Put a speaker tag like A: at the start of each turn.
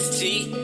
A: St.